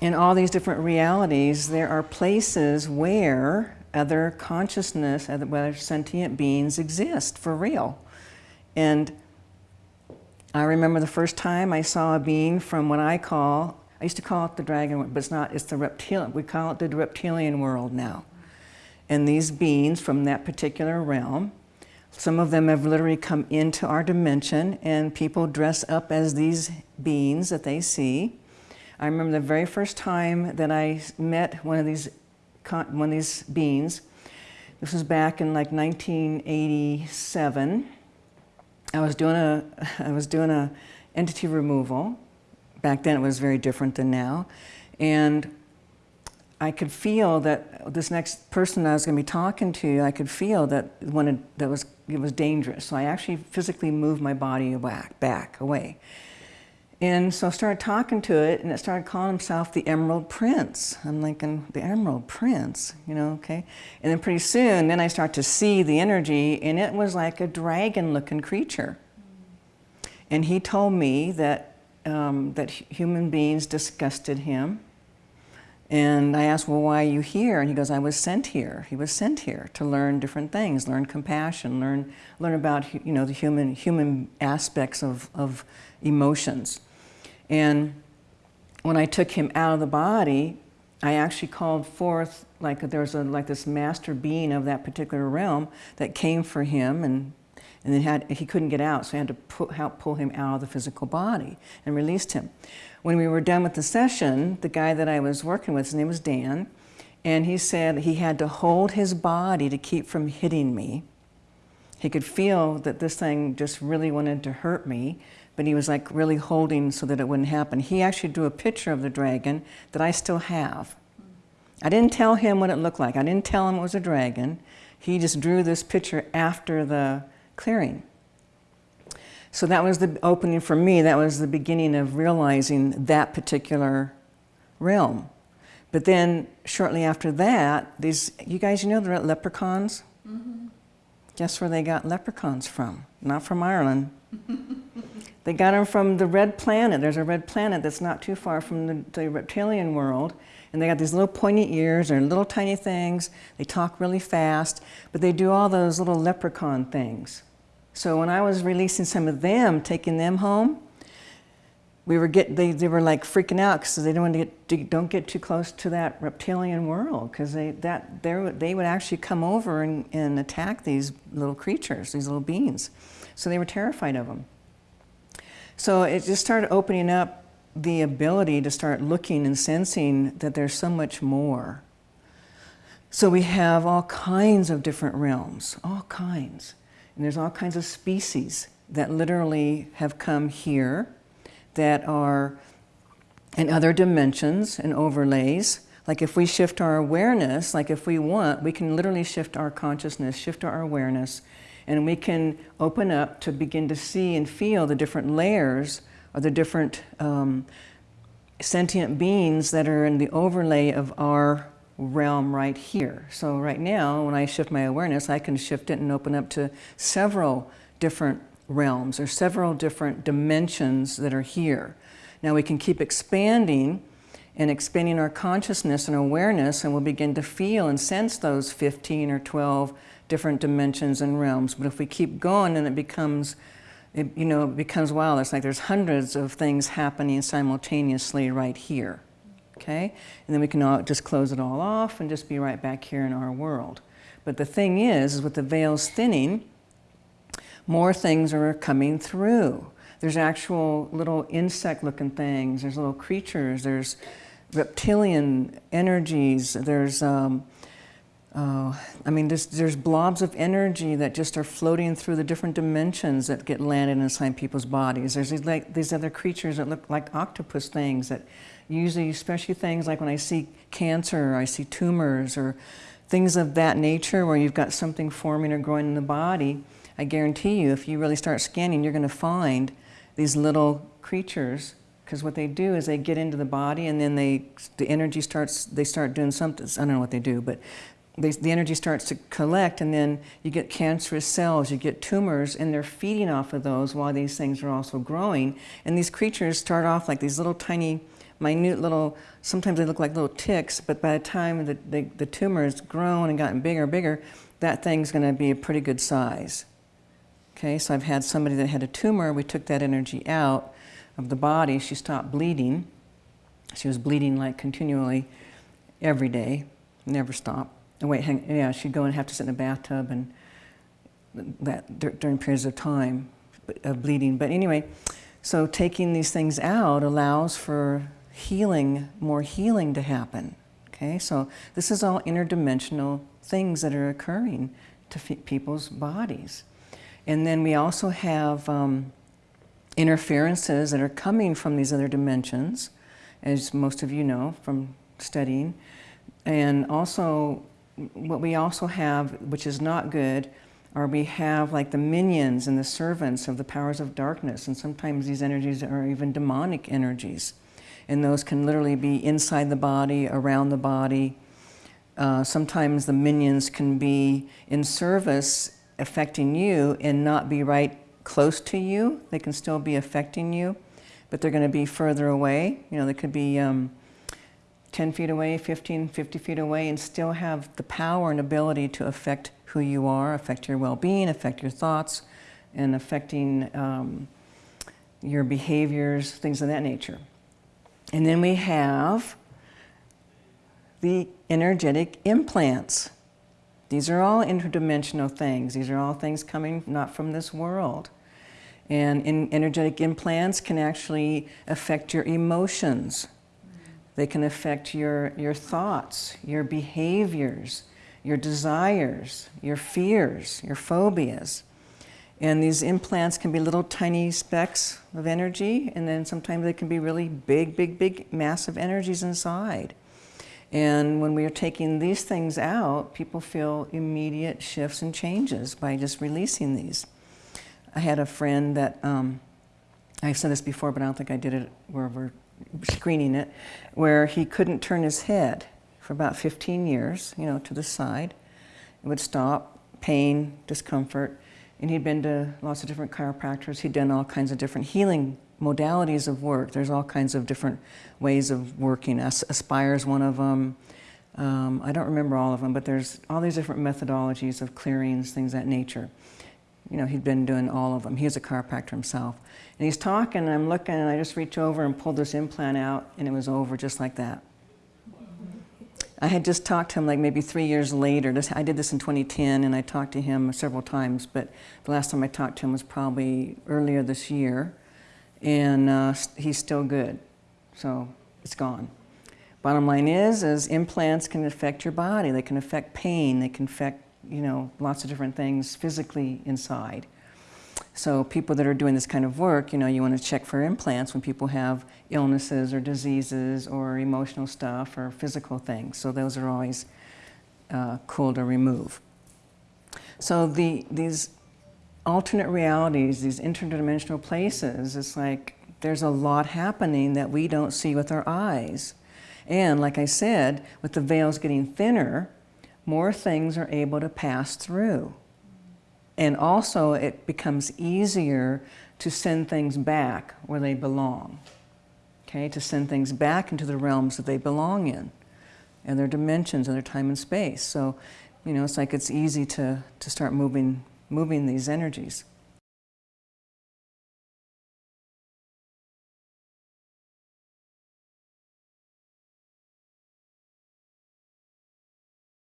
in all these different realities, there are places where other consciousness, other sentient beings exist for real. And I remember the first time I saw a being from what I call, I used to call it the dragon, but it's not, it's the reptilian, we call it the reptilian world now. And these beings from that particular realm, some of them have literally come into our dimension and people dress up as these beings that they see. I remember the very first time that I met one of these one of these beings. This was back in like 1987. I was doing a I was doing a entity removal. Back then it was very different than now. And I could feel that this next person I was going to be talking to, I could feel that it, that was it was dangerous. So I actually physically moved my body back, back away. And so I started talking to it, and it started calling himself the Emerald Prince. I'm thinking, the Emerald Prince, you know, okay? And then pretty soon, then I start to see the energy, and it was like a dragon-looking creature. And he told me that, um, that human beings disgusted him. And I asked, well, why are you here? And he goes, I was sent here. He was sent here to learn different things, learn compassion, learn, learn about, you know, the human, human aspects of, of emotions. And when I took him out of the body, I actually called forth, like there was a, like this master being of that particular realm that came for him and, and then had, he couldn't get out, so I had to help pull him out of the physical body and released him. When we were done with the session, the guy that I was working with, his name was Dan, and he said he had to hold his body to keep from hitting me. He could feel that this thing just really wanted to hurt me, but he was like really holding so that it wouldn't happen. He actually drew a picture of the dragon that I still have. I didn't tell him what it looked like. I didn't tell him it was a dragon. He just drew this picture after the clearing. So that was the opening for me. That was the beginning of realizing that particular realm. But then shortly after that, these, you guys, you know the leprechauns? Mm -hmm. Guess where they got leprechauns from? Not from Ireland. They got them from the red planet. There's a red planet that's not too far from the, the reptilian world. And they got these little pointy ears. They're little tiny things. They talk really fast. But they do all those little leprechaun things. So when I was releasing some of them, taking them home, we were get, they, they were like freaking out because they don't want to get, don't get too close to that reptilian world because they, that, they would actually come over and, and attack these little creatures, these little beings. So they were terrified of them. So it just started opening up the ability to start looking and sensing that there's so much more. So we have all kinds of different realms, all kinds. And there's all kinds of species that literally have come here that are in other dimensions and overlays. Like if we shift our awareness, like if we want, we can literally shift our consciousness, shift our awareness and we can open up to begin to see and feel the different layers or the different um, sentient beings that are in the overlay of our realm right here. So right now, when I shift my awareness, I can shift it and open up to several different realms or several different dimensions that are here. Now we can keep expanding and expanding our consciousness and awareness and we'll begin to feel and sense those 15 or 12 different dimensions and realms. But if we keep going, then it becomes, it, you know, it becomes wild. It's like there's hundreds of things happening simultaneously right here. Okay? And then we can all just close it all off and just be right back here in our world. But the thing is, is with the veils thinning, more things are coming through. There's actual little insect-looking things. There's little creatures. There's reptilian energies. There's um, uh, I mean, there's, there's blobs of energy that just are floating through the different dimensions that get landed inside people's bodies. There's these, like, these other creatures that look like octopus things that usually, especially things like when I see cancer, or I see tumors, or things of that nature where you've got something forming or growing in the body, I guarantee you, if you really start scanning, you're going to find these little creatures because what they do is they get into the body and then they, the energy starts, they start doing something, I don't know what they do, but they, the energy starts to collect and then you get cancerous cells, you get tumors, and they're feeding off of those while these things are also growing. And these creatures start off like these little tiny minute little, sometimes they look like little ticks, but by the time the, the, the tumor has grown and gotten bigger and bigger, that thing's going to be a pretty good size. Okay, so I've had somebody that had a tumor, we took that energy out of the body, she stopped bleeding. She was bleeding like continually every day, never stopped. Oh, wait, hang, yeah, she'd go and have to sit in a bathtub and that during periods of time of bleeding. But anyway, so taking these things out allows for healing, more healing to happen. Okay, so this is all interdimensional things that are occurring to people's bodies. And then we also have um, interferences that are coming from these other dimensions, as most of you know from studying. And also, what we also have, which is not good, or we have like the minions and the servants of the powers of darkness, and sometimes these energies are even demonic energies. And those can literally be inside the body, around the body. Uh, sometimes the minions can be in service affecting you and not be right close to you. They can still be affecting you, but they're going to be further away. You know, they could be um, 10 feet away, 15, 50 feet away, and still have the power and ability to affect who you are, affect your well-being, affect your thoughts, and affecting um, your behaviors, things of that nature. And then we have the energetic implants. These are all interdimensional things. These are all things coming not from this world. And in energetic implants can actually affect your emotions. They can affect your, your thoughts, your behaviors, your desires, your fears, your phobias. And these implants can be little tiny specks of energy, and then sometimes they can be really big, big, big, massive energies inside. And when we are taking these things out, people feel immediate shifts and changes by just releasing these. I had a friend that, um, I've said this before, but I don't think I did it where we're screening it, where he couldn't turn his head for about 15 years, you know, to the side. It would stop, pain, discomfort. And he'd been to lots of different chiropractors. He'd done all kinds of different healing modalities of work. There's all kinds of different ways of working. Aspire is one of them. Um, I don't remember all of them, but there's all these different methodologies of clearings, things that nature. You know, he'd been doing all of them. He was a chiropractor himself. And he's talking, and I'm looking, and I just reach over and pull this implant out, and it was over just like that. I had just talked to him like maybe three years later. This, I did this in 2010 and I talked to him several times, but the last time I talked to him was probably earlier this year. And uh, he's still good, so it's gone. Bottom line is, is implants can affect your body. They can affect pain. They can affect, you know, lots of different things physically inside. So people that are doing this kind of work, you know, you want to check for implants when people have illnesses or diseases or emotional stuff or physical things. So those are always uh, cool to remove. So the, these alternate realities, these interdimensional places, it's like there's a lot happening that we don't see with our eyes. And like I said, with the veils getting thinner, more things are able to pass through. And also it becomes easier to send things back where they belong. Okay, to send things back into the realms that they belong in and their dimensions and their time and space. So, you know, it's like it's easy to, to start moving, moving these energies.